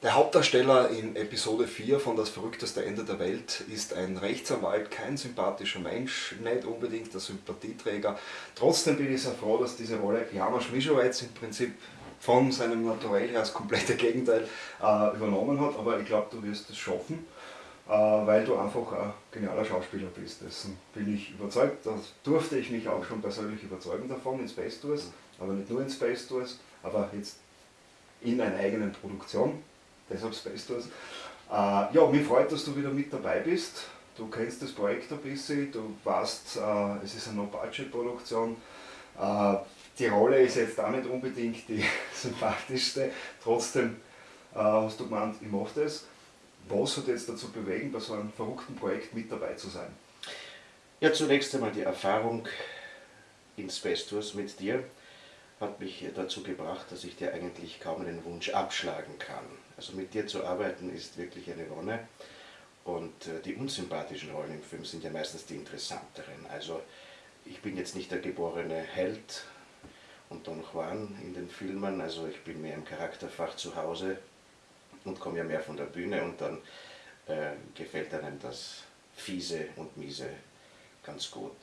Der Hauptdarsteller in Episode 4 von Das verrückteste Ende der Welt ist ein Rechtsanwalt, kein sympathischer Mensch, nicht unbedingt der Sympathieträger. Trotzdem bin ich sehr froh, dass diese Rolle Janosch Mischowetz im Prinzip von seinem Naturell her das komplette Gegenteil äh, übernommen hat, aber ich glaube, du wirst es schaffen, äh, weil du einfach ein genialer Schauspieler bist. Dessen bin ich überzeugt, da durfte ich mich auch schon persönlich überzeugen davon in Space Tours, aber nicht nur in Space Tours, aber jetzt in einer eigenen Produktion deshalb Space Tours. Äh, ja, mich freut, dass du wieder mit dabei bist. Du kennst das Projekt ein bisschen, du weißt, äh, es ist eine No-Budget-Produktion. Äh, die Rolle ist jetzt auch nicht unbedingt die sympathischste, trotzdem äh, hast du gemeint, ich mache das. Was hat jetzt dazu bewegen, bei so einem verrückten Projekt mit dabei zu sein? Ja, zunächst einmal die Erfahrung in Space Tours mit dir hat mich dazu gebracht, dass ich dir eigentlich kaum den Wunsch abschlagen kann. Also mit dir zu arbeiten ist wirklich eine Wonne und äh, die unsympathischen Rollen im Film sind ja meistens die interessanteren. Also ich bin jetzt nicht der geborene Held und Don Juan in den Filmen, also ich bin mehr im Charakterfach zu Hause und komme ja mehr von der Bühne und dann äh, gefällt einem das Fiese und Miese ganz gut.